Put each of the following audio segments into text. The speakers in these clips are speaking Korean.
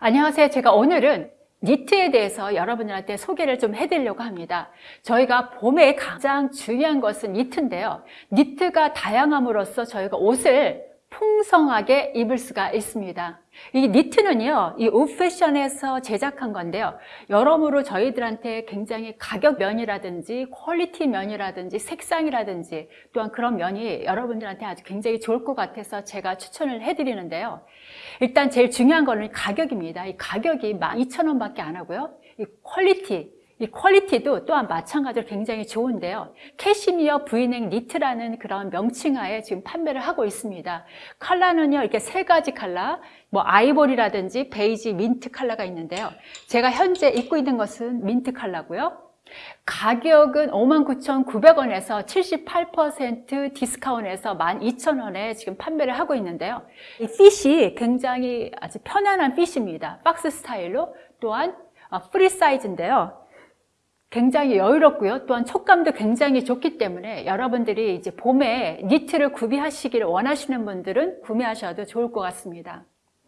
안녕하세요. 제가 오늘은 니트에 대해서 여러분들한테 소개를 좀 해드리려고 합니다. 저희가 봄에 가장 중요한 것은 니트인데요. 니트가 다양함으로써 저희가 옷을 풍성하게 입을 수가 있습니다. 이 니트는요, 이 옷패션에서 제작한 건데요. 여러모로 저희들한테 굉장히 가격 면이라든지 quality 면이라든지 색상이라든지 또한 그런 면이 여러분들한테 아주 굉장히 좋을 것 같아서 제가 추천을 해드리는데요. 일단 제일 중요한 거는 가격입니다. 이 가격이 12,000원 밖에 안 하고요. 이 quality, 이 quality도 또한 마찬가지로 굉장히 좋은데요. 캐시미어 브이넥 니트라는 그런 명칭하에 지금 판매를 하고 있습니다. 컬러는요, 이렇게 세 가지 컬러, 뭐 아이보리라든지 베이지, 민트 컬러가 있는데요. 제가 현재 입고 있는 것은 민트 컬러고요. 가격은 59,900원에서 78% 디스카운트에서 12,000원에 지금 판매를 하고 있는데요. 이 fit이 굉장히 아주 편안한 fit입니다. 박스 스타일로 또한 프리 사이즈인데요. 굉장히 여유롭고요. 또한 촉감도 굉장히 좋기 때문에 여러분들이 이제 봄에 니트를 구비하시기를 원하시는 분들은 구매하셔도 좋을 것 같습니다.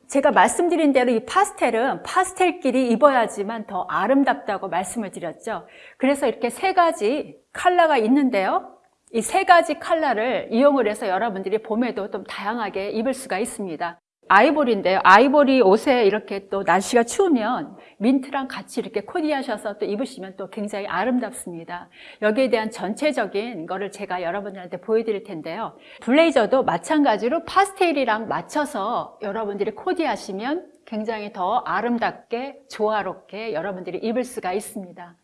제가 말씀드린 대로 이 파스텔은 파스텔끼리 입어야지만 더 아름답다고 말씀을 드렸죠. 그래서 이렇게 세 가지 컬러가 있는데요. 이 세 가지 컬러를 이용을 해서 여러분들이 봄에도 좀 다양하게 입을 수가 있습니다. 아이보리인데요. 아이보리 옷에 이렇게 또 날씨가 추우면 민트랑 같이 이렇게 코디하셔서 또 입으시면 또 굉장히 아름답습니다. 여기에 대한 전체적인 거를 제가 여러분들한테 보여드릴 텐데요. 블레이저도 마찬가지로 파스텔이랑 맞춰서 여러분들이 코디하시면 굉장히 더 아름답게 조화롭게 여러분들이 입을 수가 있습니다.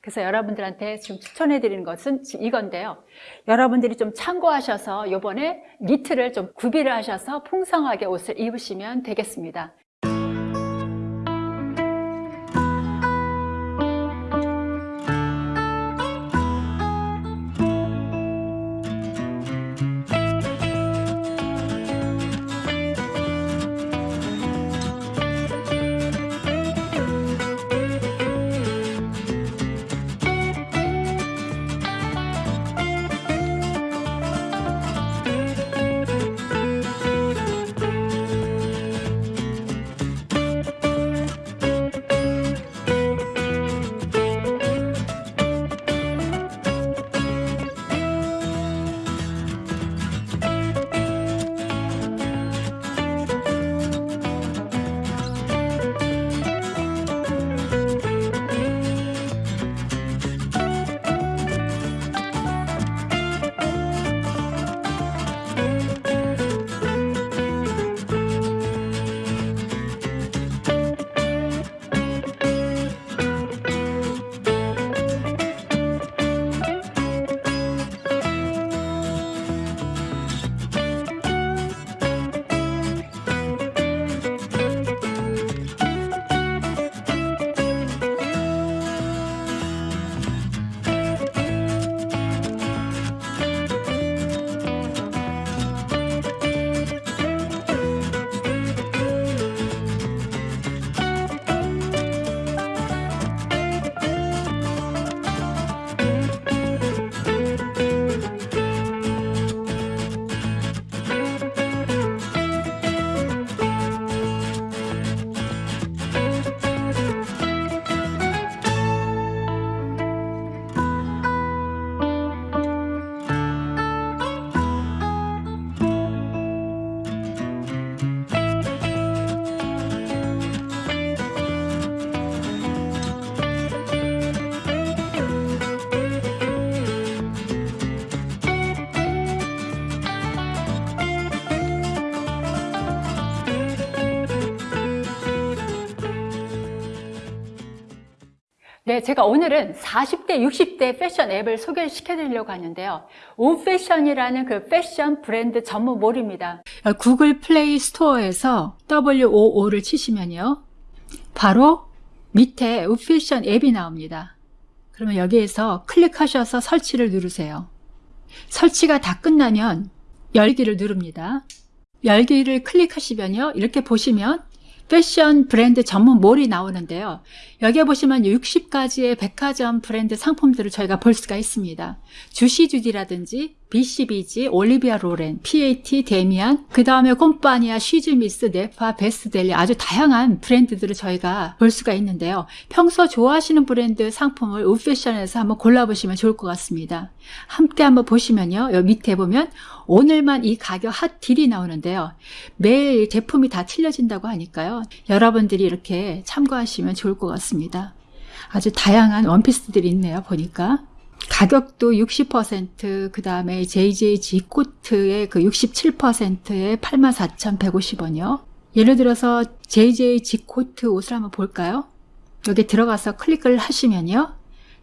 그래서 여러분들한테 지금 추천해 드리는 것은 이건데요. 여러분들이 좀 참고하셔서 요번에 니트를 좀 구비를 하셔서 풍성하게 옷을 입으시면 되겠습니다. 네, 제가 오늘은 40대, 60대 패션 앱을 소개를 시켜드리려고 하는데요. 오패션이라는 그 패션 브랜드 전문 mall입니다. 구글 플레이 스토어에서 WOO를 치시면요. 바로 밑에 오패션 앱이 나옵니다. 그러면 여기에서 클릭하셔서 설치를 누르세요. 설치가 다 끝나면 열기를 누릅니다. 열기를 클릭하시면요. 이렇게 보시면 패션 브랜드 전문 몰이 나오는데요. 여기에 보시면 60가지의 백화점 브랜드 상품들을 저희가 볼 수가 있습니다. 쥬시쥬디라든지 BCBG, 올리비아 로렌, PAT, 데미안, 그 다음에 꼼빠니아, 쉬즈미스, 네파, 베스띠벨리 아주 다양한 브랜드들을 저희가 볼 수가 있는데요. 평소 좋아하시는 브랜드 상품을 우패션에서 한번 골라보시면 좋을 것 같습니다. 함께 한번 보시면요. 여기 밑에 보면 오늘만 이 가격 hot deal이 나오는데요. 매일 제품이 다 틀려진다고 하니까요. 여러분들이 이렇게 참고하시면 좋을 것 같습니다. 아주 다양한 원피스들이 있네요. 보니까. 가격도 60%, 그 다음에 JJG 코트의 그 67%에 84,150원이요. 예를 들어서 JJG 코트 옷을 한번 볼까요? 여기 들어가서 클릭을 하시면요.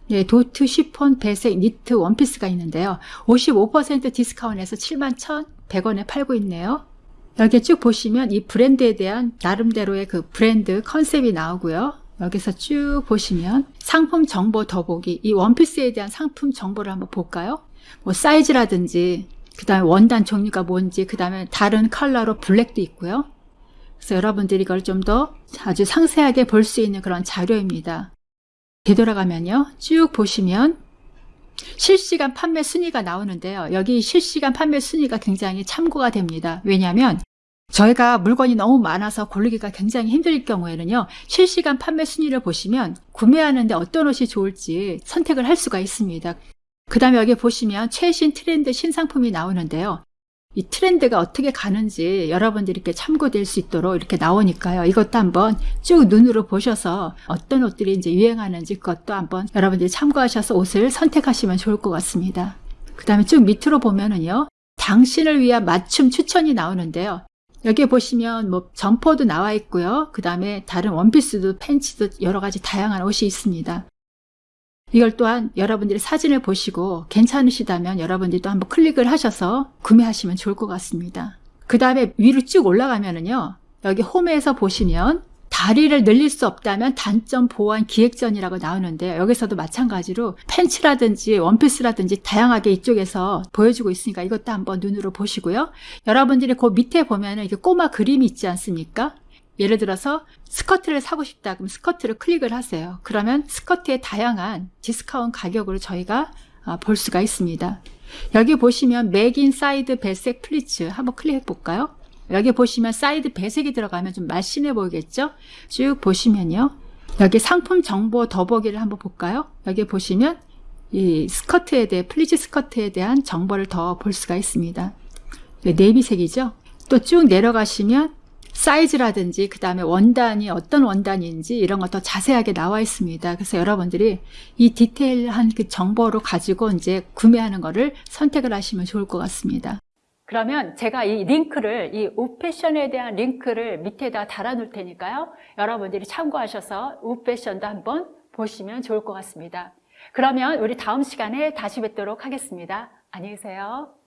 네, 도트 쉬폰 배색 니트 원피스가 있는데요. 55% 디스카운트에서 71,100원에 팔고 있네요. 여기 쭉 보시면 이 브랜드에 대한 나름대로의 그 브랜드 컨셉이 나오고요. 여기서 쭉 보시면 상품 정보 더보기 이 원피스에 대한 상품 정보를 한번 볼까요? 뭐 사이즈라든지 그 다음에 원단 종류가 뭔지 그 다음에 다른 컬러로 블랙도 있고요. 그래서 여러분들이 이걸 좀 더 아주 상세하게 볼 수 있는 그런 자료입니다. 되돌아가면요. 쭉 보시면 실시간 판매 순위가 나오는데요. 여기 실시간 판매 순위가 굉장히 참고가 됩니다. 왜냐하면 저희가 물건이 너무 많아서 고르기가 굉장히 힘들 경우에는요. 실시간 판매 순위를 보시면 구매하는데 어떤 옷이 좋을지 선택을 할 수가 있습니다. 그 다음에 여기 보시면 최신 트렌드 신상품이 나오는데요. 이 트렌드가 어떻게 가는지 여러분들이 이렇게 참고될 수 있도록 이렇게 나오니까요. 이것도 한번 쭉 눈으로 보셔서 어떤 옷들이 이제 유행하는지 그것도 한번 여러분들이 참고하셔서 옷을 선택하시면 좋을 것 같습니다. 그 다음에 쭉 밑으로 보면은요. 당신을 위한 맞춤 추천이 나오는데요. 여기에 보시면 뭐 점퍼도 나와 있고요. 그 다음에 다른 원피스도 팬츠도 여러 가지 다양한 옷이 있습니다. 이걸 또한 여러분들이 사진을 보시고 괜찮으시다면 여러분들이 또 한번 클릭을 하셔서 구매하시면 좋을 것 같습니다. 그 다음에 위로 쭉 올라가면은요. 여기 홈에서 보시면 다리를 늘릴 수 없다면 단점 보완 기획전이라고 나오는데 여기서도 마찬가지로 팬츠라든지 원피스라든지 다양하게 이쪽에서 보여주고 있으니까 이것도 한번 눈으로 보시고요. 여러분들이 그 밑에 보면 은 이게 꼬마 그림이 있지 않습니까? 예를 들어서 스커트를 사고 싶다 그럼 스커트를 클릭을 하세요. 그러면 스커트의 다양한 디스카운트 가격으로 저희가 아, 볼 수가 있습니다. 여기 보시면 맥인 사이드 배색 플리츠 한번 클릭해 볼까요? 여기 보시면 사이드 배색이 들어가면 좀 날씬해 보이겠죠? 쭉 보시면요. 여기 상품 정보 더보기를 한번 볼까요? 여기 보시면 이 스커트에 대해 플리츠 스커트에 대한 정보를 더 볼 수가 있습니다. 네이비색이죠? 또 쭉 내려가시면 사이즈라든지 그 다음에 원단이 어떤 원단인지 이런 것더 자세하게 나와 있습니다. 그래서 여러분들이 이 디테일한 그 정보로 가지고 이제 구매하는 거를 선택을 하시면 좋을 것 같습니다. 그러면 제가 이 링크를 이 우패션에 대한 링크를 밑에다 달아 놓을 테니까요. 여러분들이 참고하셔서 우패션도 한번 보시면 좋을 것 같습니다. 그러면 우리 다음 시간에 다시 뵙도록 하겠습니다. 안녕히 계세요.